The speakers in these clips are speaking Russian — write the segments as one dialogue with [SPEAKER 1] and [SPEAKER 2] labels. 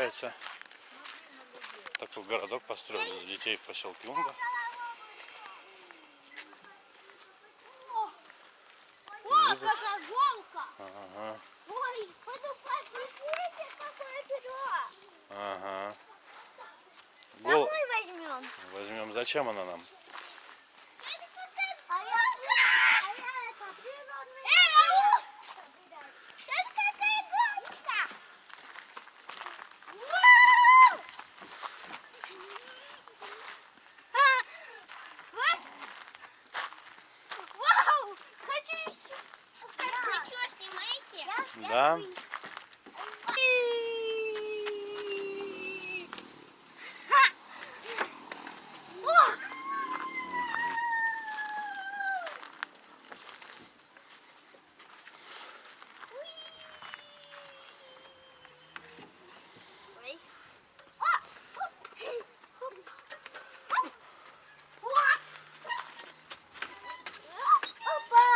[SPEAKER 1] качается. Такой городок построили для детей в поселке.
[SPEAKER 2] О!
[SPEAKER 1] Ага,
[SPEAKER 2] Ой,
[SPEAKER 1] ага. Гол...
[SPEAKER 2] Какой возьмем?
[SPEAKER 1] Возьмем. Зачем она нам?
[SPEAKER 2] А я, а я это природный. Эй, ау! Там такая голочка! Вау! А, вот. Вау! Хочу еще. Вы что, снимаете?
[SPEAKER 1] Да.
[SPEAKER 2] Ха! О! Ой. Опа!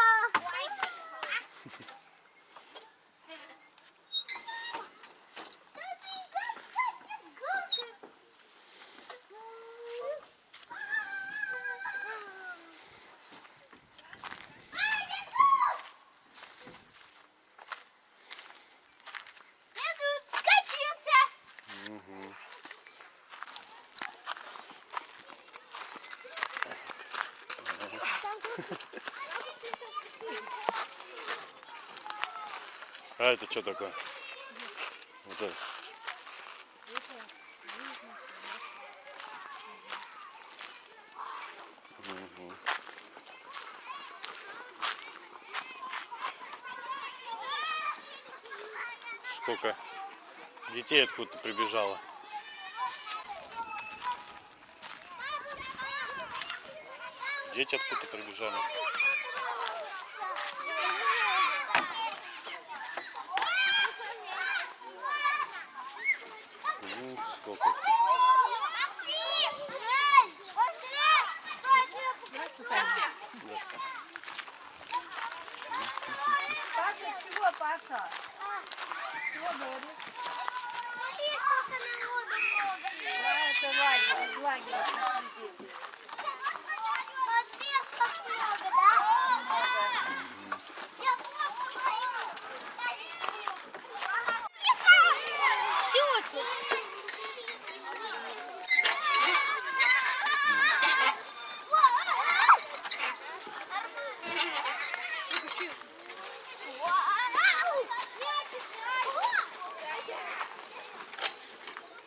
[SPEAKER 2] Смотри, какая голка! Я тут скатился!
[SPEAKER 1] Мгм. А это что такое? Вот это. Сколько детей откуда-то прибежало. Дети откуда-то прибежали. Ну, сколько их тут.
[SPEAKER 3] Паша, чего, Паша? Чего говоришь? А, это лагерь, из лагеря пришли дети.
[SPEAKER 2] Чего ты?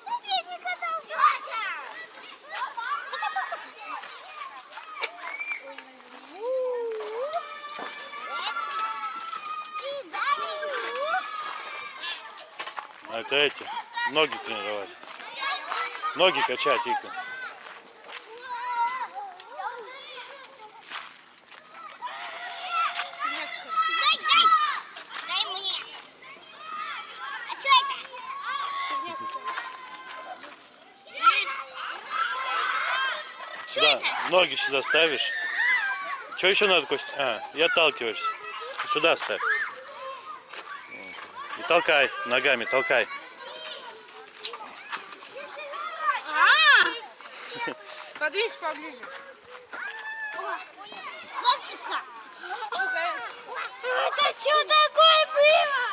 [SPEAKER 2] Соседний катался. Хотя бы
[SPEAKER 1] А это эти. Ноги тренировать. Ноги качать, Ика. Сюда, ноги сюда ставишь. Что еще надо, Костя? А, и отталкиваешься. Сюда ставь. И толкай, ногами толкай.
[SPEAKER 3] Поближе.
[SPEAKER 2] Косика! Это что такое было?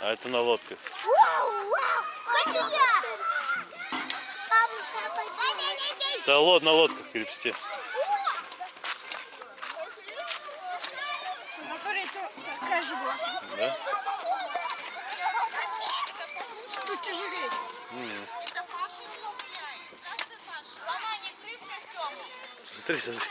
[SPEAKER 1] А это на
[SPEAKER 2] вау! Хочу я!
[SPEAKER 1] Это лод на лодках гребсти.
[SPEAKER 3] Которая то такая же была.
[SPEAKER 1] Да?
[SPEAKER 3] Тут тяжелее.
[SPEAKER 1] М. Смотри, смотри.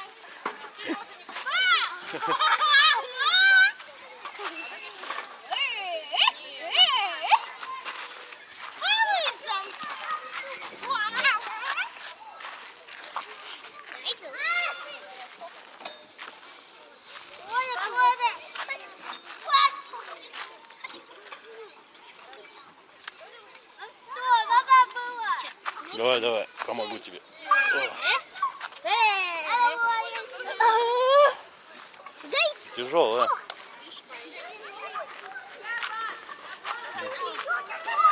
[SPEAKER 3] Gracias.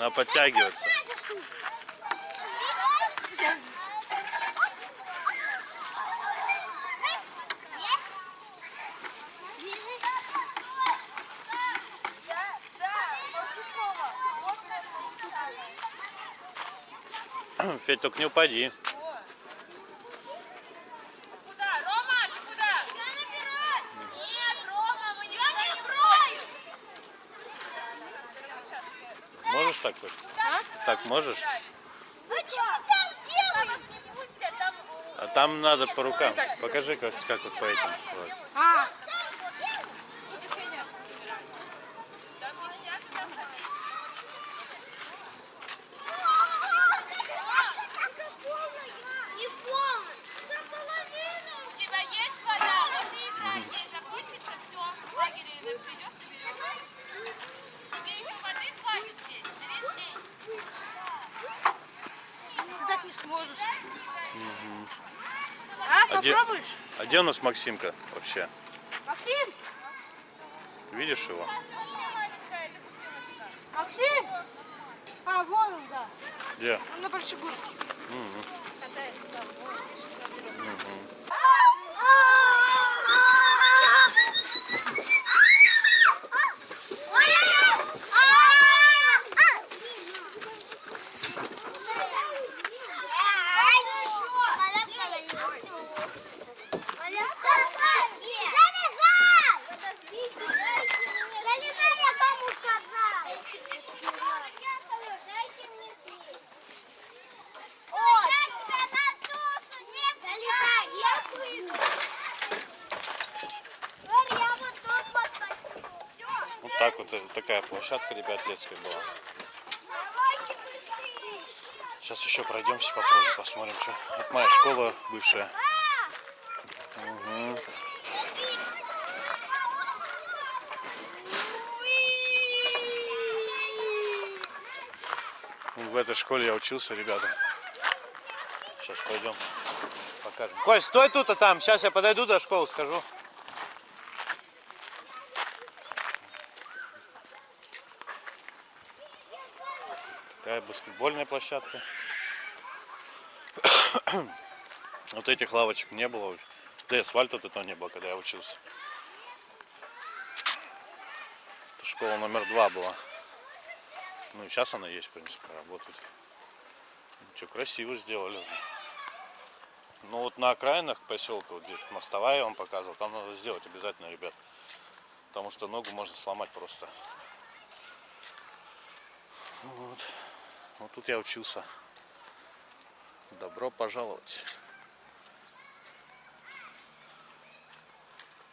[SPEAKER 1] Надо подтягиваться. Федь, только не упади.
[SPEAKER 2] Куда? Рома, ты куда? Нет, Рома, мы не
[SPEAKER 1] Можешь так вот? Так можешь?
[SPEAKER 4] Вы что там делаете?
[SPEAKER 2] не пустят, там
[SPEAKER 1] А там надо по рукам. Покажи, как, как вот по этим. Вот.
[SPEAKER 3] А,
[SPEAKER 4] Не полный.
[SPEAKER 2] у тебя есть вода, вот и играй, ей закончится, все, в лагере придешь, ты берешь. Тебе еще воды хватит здесь, бери здесь.
[SPEAKER 3] ты так не сможешь. А,
[SPEAKER 1] где-? А где у нас Максимка вообще?
[SPEAKER 3] Максим?
[SPEAKER 1] Видишь его?
[SPEAKER 3] Максим? А, вон он, да.
[SPEAKER 1] Где?
[SPEAKER 3] Он на большой горке
[SPEAKER 1] Мгм.
[SPEAKER 3] катается там.
[SPEAKER 1] Мгм.
[SPEAKER 4] Залезай, я кому сказал. Дайте мне съесть. Ой, я тебя на досу не залезай, я выйду. Говори, я вот тут подпочу. Все,
[SPEAKER 1] Вот так вот э, такая площадка, ребят, детская была. Сейчас еще пройдемся попозже, посмотрим, что. Это моя школа бывшая. Вот В этой школе я учился, ребята. Сейчас пойдем покажем. Коль, стой тут, а там. Сейчас я подойду до школы, скажу. Такая баскетбольная площадка. Вот этих лавочек не было. Да и асфальта этого не было, когда я учился. Это школа номер два была. Ну и сейчас она есть, в принципе, работает. Что, красиво сделали. Ну вот на окраинах поселка, вот здесь мостовая я вам показывал, там надо сделать обязательно, ребят. Потому что ногу можно сломать просто. Вот. Вот тут я учился. Добро пожаловать.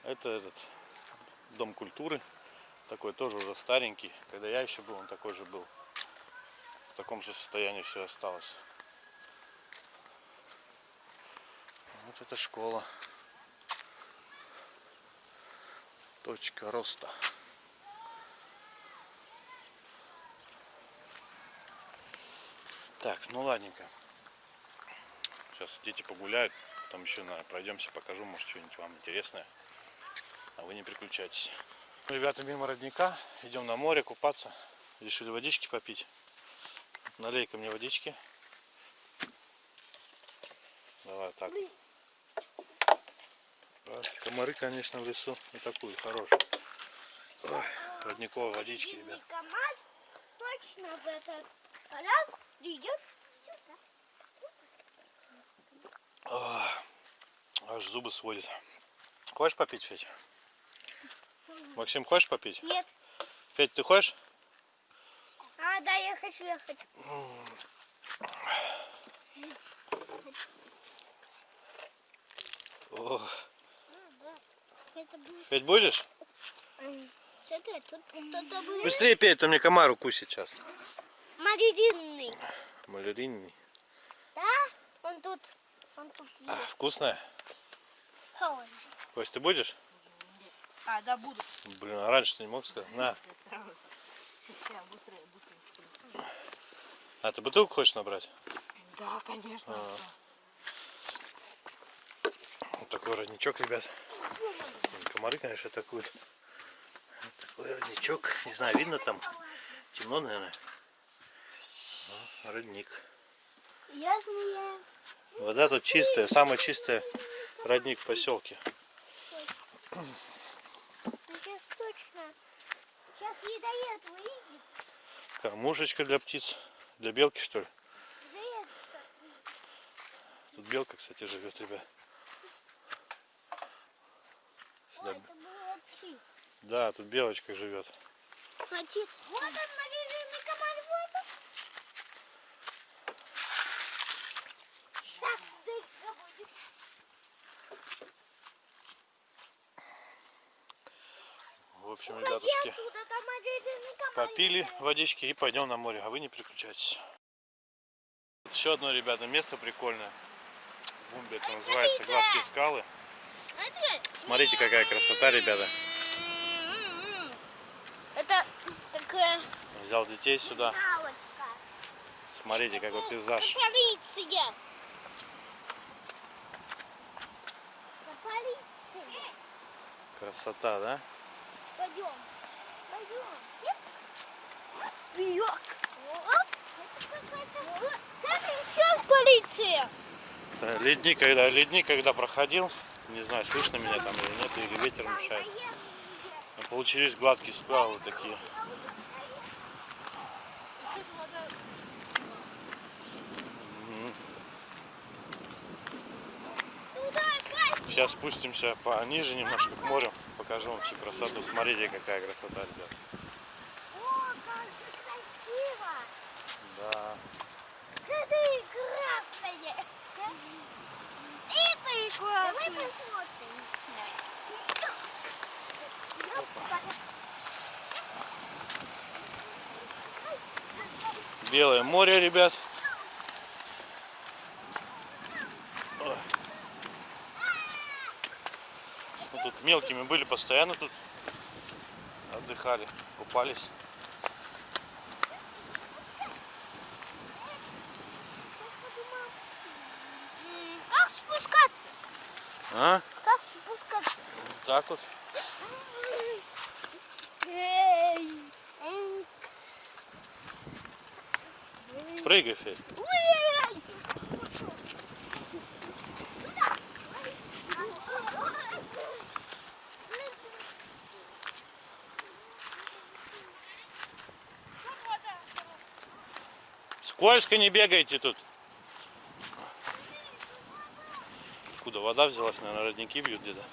[SPEAKER 1] Это этот дом культуры. Такой тоже уже старенький. Когда я еще был, он такой же был. В таком же состоянии все осталось. Вот это школа. Точка роста. Так, ну ладненько. Сейчас дети погуляют, потом еще на, пройдемся, покажу, может что-нибудь вам интересное. А вы не переключайтесь. Ну, Ребята, мимо родника, идем на море купаться. Решили водички попить. Налей-ка мне водички. Давай так. Комары, конечно, в лесу не такую хорошую. Ой, родниковой водички, ребят.
[SPEAKER 4] Комар точно в этот раз придет сюда.
[SPEAKER 1] Ой, аж зубы сводит. Хочешь попить, Федь? Максим, хочешь попить?
[SPEAKER 4] Нет.
[SPEAKER 1] Федь, ты хочешь?
[SPEAKER 4] А, да, я хочу, я хочу. Это будет...
[SPEAKER 1] Федь, будешь? Быстрее пей, а то мне комар укусит сейчас.
[SPEAKER 4] Маринный.
[SPEAKER 1] Маляринный.
[SPEAKER 4] Да? Он тут. Он тут
[SPEAKER 1] А,
[SPEAKER 4] есть.
[SPEAKER 1] вкусная?
[SPEAKER 4] Хон.
[SPEAKER 1] Кость, ты будешь?
[SPEAKER 3] А, да, буду.
[SPEAKER 1] Блин, а раньше ты не мог сказать? На.
[SPEAKER 3] Сейчас, быстрее, бутылочку.
[SPEAKER 1] А, ты бутылку хочешь набрать?
[SPEAKER 3] Да, конечно.
[SPEAKER 1] А. Вот такой родничок, ребят. Комары, конечно, атакуют. Вот такой родничок. Не знаю, видно там? Темно, наверное. Родник. Вода тут чистая, самая чистая родник в поселке.
[SPEAKER 4] Сейчас точно. Сейчас едоед выйдет.
[SPEAKER 1] Кормушечка для птиц. Для белки, что ли?
[SPEAKER 4] Едоед.
[SPEAKER 1] Тут белка, кстати, живет, ребят.
[SPEAKER 4] Ой, это было птиц.
[SPEAKER 1] Да, тут белочка живет.
[SPEAKER 4] Значит, вот он, маринный комар, вот он. Так, дай-ка будет.
[SPEAKER 1] В общем, ребятушки, попили водички и пойдем на море. А вы не переключайтесь. Еще одно, ребята, место прикольное. Бумбе это называется гладкие скалы.
[SPEAKER 4] Смотри.
[SPEAKER 1] Смотрите, какая красота, ребята.
[SPEAKER 4] Это такая
[SPEAKER 1] Взял детей сюда. Смотрите, какой пейзаж.
[SPEAKER 4] Полиция.
[SPEAKER 1] Красота, да?
[SPEAKER 4] Пойдем. Пойдем. Вверх. Смотри, сейчас полиция.
[SPEAKER 1] Это ледник, когда ледник, когда проходил, не знаю, слышно меня там или нет, или ветер мешает. Но Получились гладкие скалы такие. Сейчас спустимся пониже немножко к морю, покажу вам всю красоту. Смотрите, какая красота, ребят.
[SPEAKER 4] О, как же красиво.
[SPEAKER 1] Да.
[SPEAKER 4] Смотри, красное. Это и красное. Давай посмотрим.
[SPEAKER 1] Белое море, ребят. Ой. Мы тут мелкими были постоянно тут. Отдыхали, купались.
[SPEAKER 4] М, Как спускаться?
[SPEAKER 1] А?
[SPEAKER 4] Как спускаться?
[SPEAKER 1] Вот так вот. Прыгай, Федь.
[SPEAKER 4] Ой.
[SPEAKER 1] Скользко не бегайте тут. Откуда вода взялась? Наверное, родники бьют где-то.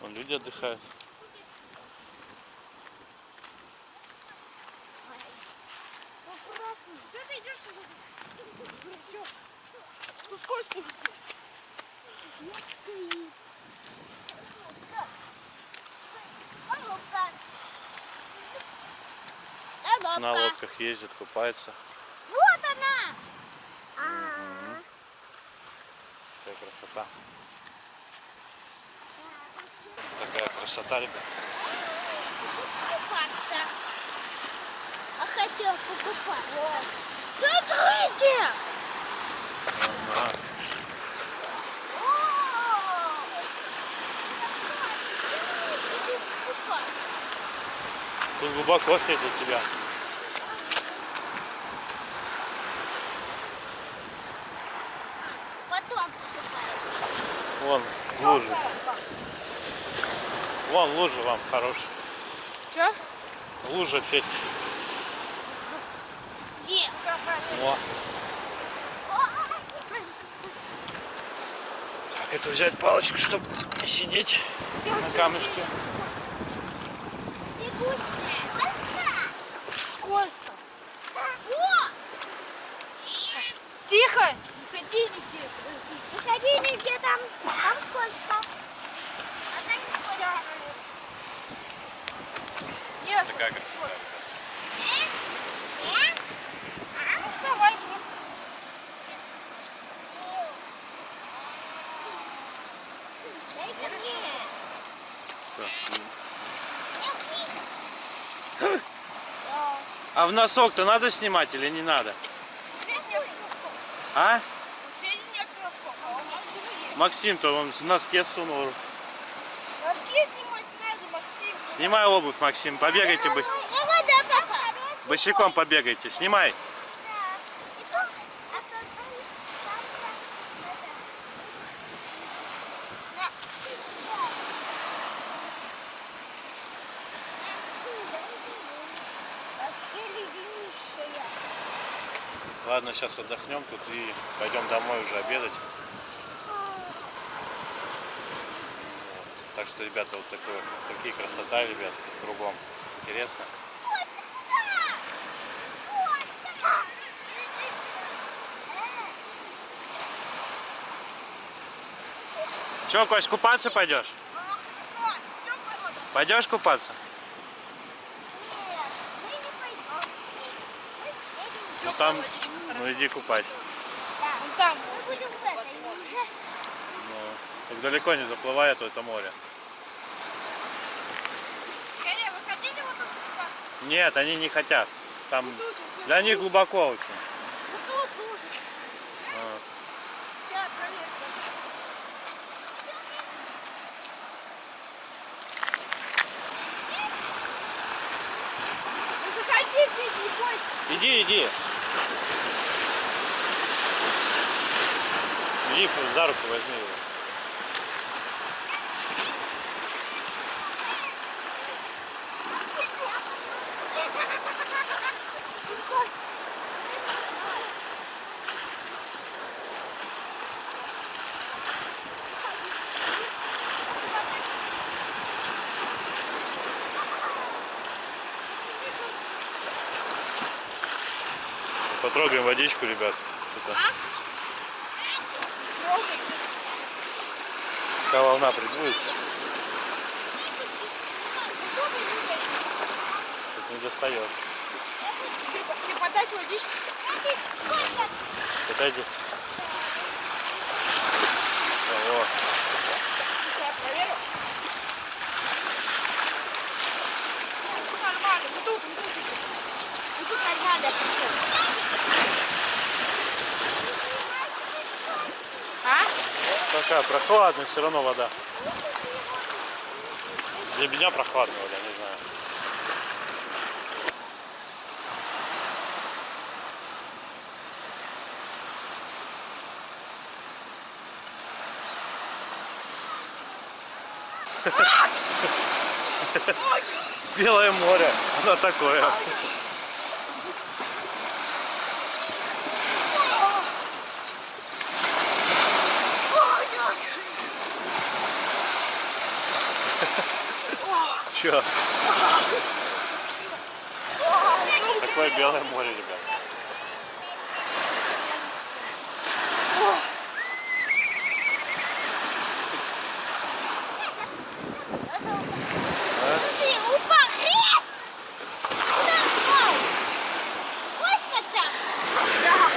[SPEAKER 1] Вон люди отдыхают.
[SPEAKER 3] Тут скользко везде.
[SPEAKER 1] На лодках ездят, купаются.
[SPEAKER 4] Вот она! А,
[SPEAKER 1] Какая красота. Такая красота, ребят.
[SPEAKER 4] Купаться. А хотел покупаться. Смотрите!
[SPEAKER 1] Ага. Тут глубоко стоит у тебя.
[SPEAKER 4] Потом покупаться.
[SPEAKER 1] Вон лужи. Вон лужа вам хорошая.
[SPEAKER 3] Че?
[SPEAKER 1] Лужа, Федь.
[SPEAKER 4] Где?
[SPEAKER 1] Во. Так, это взять палочку, чтобы не сидеть на камешке.
[SPEAKER 3] Скользко.
[SPEAKER 4] О!
[SPEAKER 3] Тихо! Не ходи нигде.
[SPEAKER 4] Не ходи нигде там. Там скользко. А там не скользко.
[SPEAKER 3] Нет.
[SPEAKER 1] Такая красота.
[SPEAKER 4] Э? Э?
[SPEAKER 3] Ну, вставай просто.
[SPEAKER 4] Дай-ка мне.
[SPEAKER 1] А в носок-то надо снимать или не надо? А? Максим-то он в носке сунул.
[SPEAKER 3] Носки снимать надо, Максим.
[SPEAKER 1] Снимай обувь, Максим. Побегайте бы. Босиком побегайте. Снимай. Сейчас отдохнем тут и пойдем домой уже обедать. Вот. Так что, ребята, вот такое, такие красота, ребят, кругом. Интересно. Че, Кость, купаться пойдешь? Пойдешь купаться? Ну там, ну иди купайся.
[SPEAKER 3] Вон там.
[SPEAKER 4] Мы будем в этой.
[SPEAKER 1] Ну, так далеко не заплывай, а то это море.
[SPEAKER 3] Коля, вы хотите вот тут купаться?
[SPEAKER 1] Нет, они не хотят. Там
[SPEAKER 3] Вот тут, вот
[SPEAKER 1] для них глубоко очень.
[SPEAKER 3] Вот тут.
[SPEAKER 1] Вот.
[SPEAKER 3] Ну бойся.
[SPEAKER 1] Иди, иди. Иди за руку возьми его. Потрогаем водичку, ребят. Это-
[SPEAKER 3] Трогай.
[SPEAKER 1] Волна придует, тут не достает.
[SPEAKER 3] Подать водичку?
[SPEAKER 1] Отойди. О,
[SPEAKER 3] нормально. Иди. Вот тут нормально. А?
[SPEAKER 1] Такая прохладная все равно вода. Для меня прохладная вода, не знаю. Белое море, оно такое. еще. Такое белое море, ребят.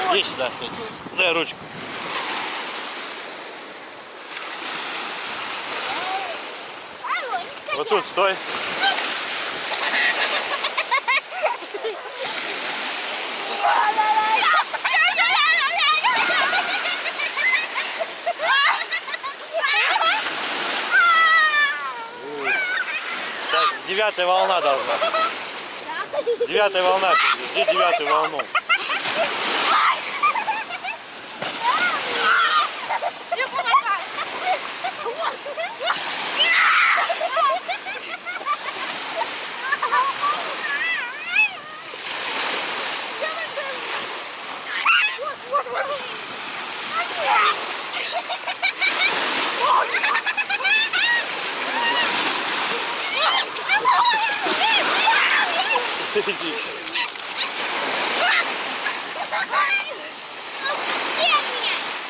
[SPEAKER 1] А? Иди сюда, Федь. Дай ручку. Вот тут стой. Девятая волна должна. Девятая волна. Жди девятую волну.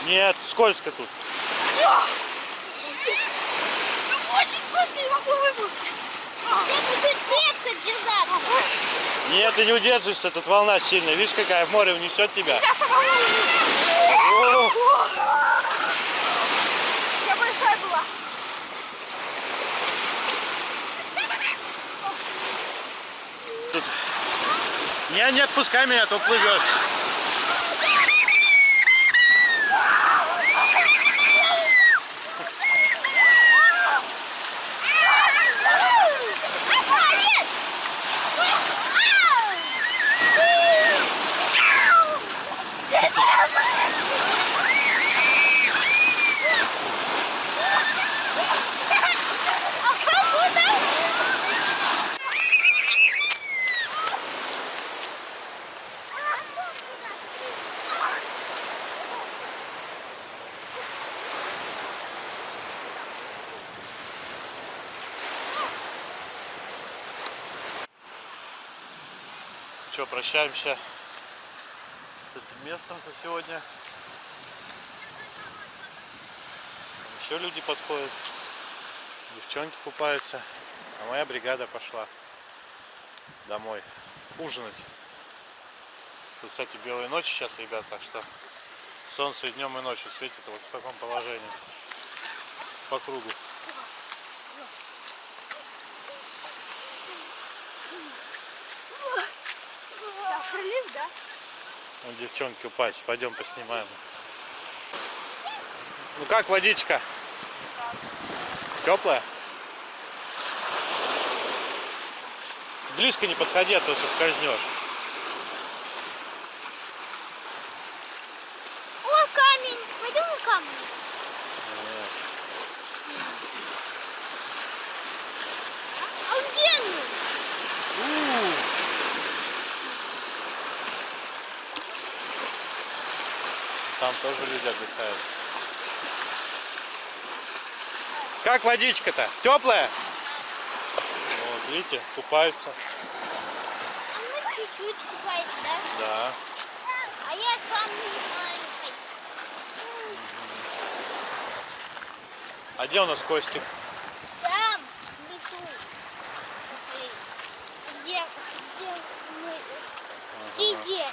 [SPEAKER 1] Нет, скользко тут.
[SPEAKER 4] Очень вкусно, не могу выбраться. Я буду крепко держаться.
[SPEAKER 1] Нет, ты не удержишься, тут волна сильная. Видишь, какая в море унесет тебя.
[SPEAKER 3] Я сама
[SPEAKER 1] О,
[SPEAKER 3] Я большая была.
[SPEAKER 1] тут... Не, отпускай меня, то плывешь.
[SPEAKER 4] Молодец! А как куда?
[SPEAKER 1] Что, прощаемся с этим местом за сегодня. Еще люди подходят. Девчонки купаются. А моя бригада пошла домой ужинать. Тут, кстати, белые ночи сейчас, ребят, так что солнце днем и ночью светит вот в таком положении. По кругу.
[SPEAKER 3] Да, прилив, да?
[SPEAKER 1] Вон девчонки купаются. Пойдем поснимаем. Ну как водичка? Теплая? Близко не подходи, а то соскользнешь.
[SPEAKER 4] О, камень. Пойдем на камень. А где мы?
[SPEAKER 1] Там тоже люди отдыхают. Как водичка-то? Теплая? Вот, видите, купаются.
[SPEAKER 4] А мы чуть-чуть купаемся, да?
[SPEAKER 1] Да.
[SPEAKER 4] А я самый маленький.
[SPEAKER 1] А где у нас Костик?
[SPEAKER 4] Там, внизу. Смотри. Где, где мы сидели.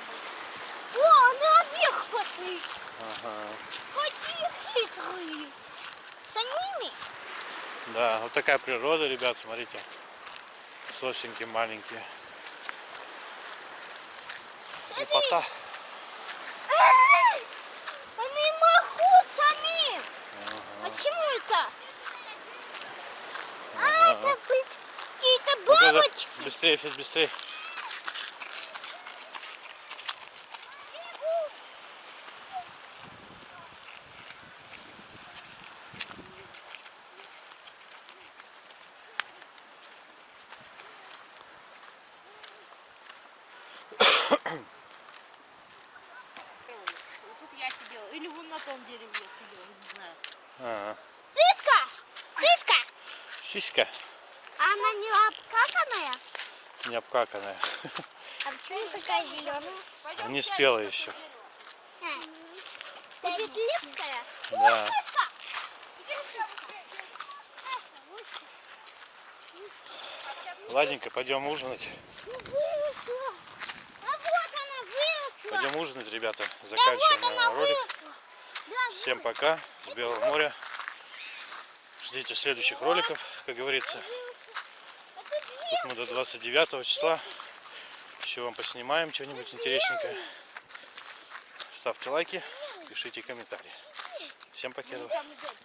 [SPEAKER 4] О, наверх пошли.
[SPEAKER 1] Ага.
[SPEAKER 4] Какие хитрые. За ними?
[SPEAKER 1] Да, вот такая природа, ребят, смотрите. Сосенки маленькие.
[SPEAKER 4] Смотри.
[SPEAKER 1] Лепота.
[SPEAKER 4] Они махут сами. Почему это? А, это какие-то
[SPEAKER 1] Вот это,
[SPEAKER 4] бабочки.
[SPEAKER 1] быстрее, быстрее.
[SPEAKER 3] Вот тут я сидела. Или вон на том дереве я сидела, не знаю.
[SPEAKER 1] Ага.
[SPEAKER 4] Сыска, сыска.
[SPEAKER 1] Сиська
[SPEAKER 4] А она не обкаканная?
[SPEAKER 1] не обкаканная.
[SPEAKER 4] А почему такая зеленая?
[SPEAKER 1] Не спела еще.
[SPEAKER 4] Будет липкая?
[SPEAKER 1] Да. Ладненько, пойдем ужинать.
[SPEAKER 4] Выросла. А вот она выросла.
[SPEAKER 1] идем ужинать, ребята.
[SPEAKER 4] Да вот
[SPEAKER 1] Заканчиваем
[SPEAKER 4] она
[SPEAKER 1] э, ролик.
[SPEAKER 4] вышла.
[SPEAKER 1] Всем пока с Белого моря. Ждите следующих роликов, как говорится. Тут мы до 29 числа. Еще вам поснимаем что-нибудь интересненькое. Ставьте лайки, пишите комментарии. Всем покедов.
[SPEAKER 4] там идет.